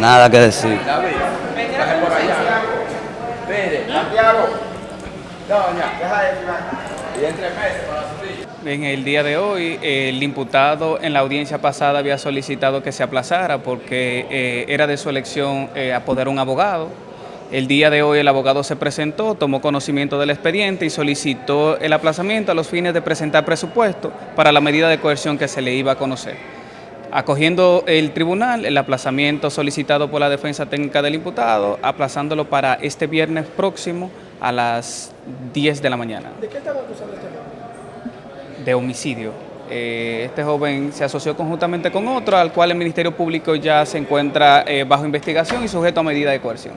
Nada que decir. David, baje por allá. Mire, Santiago. Doña, deja de. Y entre meses para subir. En el día de hoy, eh, el imputado en la audiencia pasada había solicitado que se aplazara porque eh, era de su elección eh, apoderar un abogado. El día de hoy el abogado se presentó, tomó conocimiento del expediente y solicitó el aplazamiento a los fines de presentar presupuesto para la medida de coerción que se le iba a conocer. Acogiendo el tribunal el aplazamiento solicitado por la defensa técnica del imputado, aplazándolo para este viernes próximo a las 10 de la mañana. ¿De qué están acusando a este joven? de homicidio. Eh, este joven se asoció conjuntamente con otro, al cual el Ministerio Público ya se encuentra eh, bajo investigación y sujeto a medida de coerción.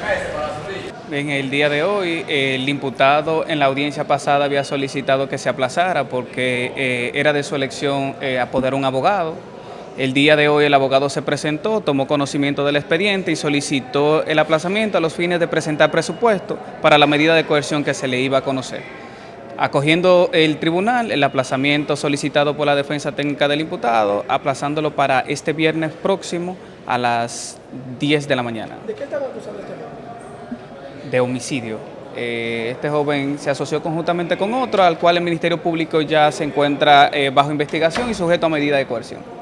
Meses para subir. En el día de hoy, el imputado en la audiencia pasada había solicitado que se aplazara porque eh, era de su elección eh, apoderar un abogado. El día de hoy el abogado se presentó, tomó conocimiento del expediente y solicitó el aplazamiento a los fines de presentar presupuesto para la medida de coerción que se le iba a conocer. Acogiendo el tribunal el aplazamiento solicitado por la defensa técnica del imputado, aplazándolo para este viernes próximo a las 10 de la mañana ¿De qué están acusando a este joven? de homicidio. Eh, este joven se asoció conjuntamente con otro, al cual el Ministerio Público ya se encuentra eh, bajo investigación y sujeto a medida de coerción.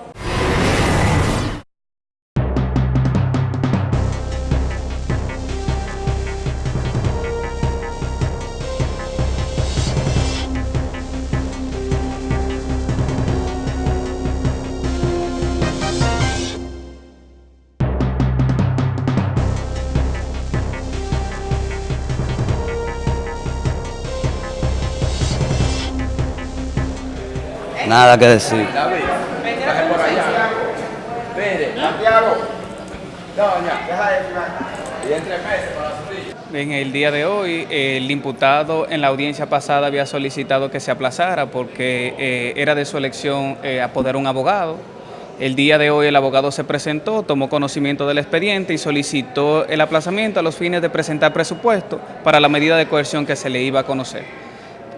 Nada que decir. David, baje por allá. Mire, Santiago. Doña, deja de firmar. Y entre meses para subir. En el día de hoy, el imputado en la audiencia pasada había solicitado que se aplazara porque eh, era de su elección eh, apoderar un abogado. El día de hoy el abogado se presentó, tomó conocimiento del expediente y solicitó el aplazamiento a los fines de presentar presupuesto para la medida de coerción que se le iba a conocer.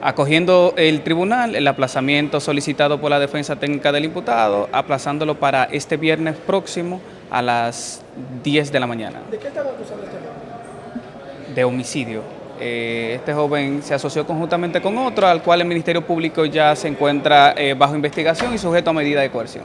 Acogiendo el tribunal el aplazamiento solicitado por la defensa técnica del imputado, aplazándolo para este viernes próximo a las 10 de la mañana ¿De qué están acusando este joven? de homicidio. Eh, este joven se asoció conjuntamente con otro, al cual el Ministerio Público ya se encuentra eh, bajo investigación y sujeto a medida de coerción.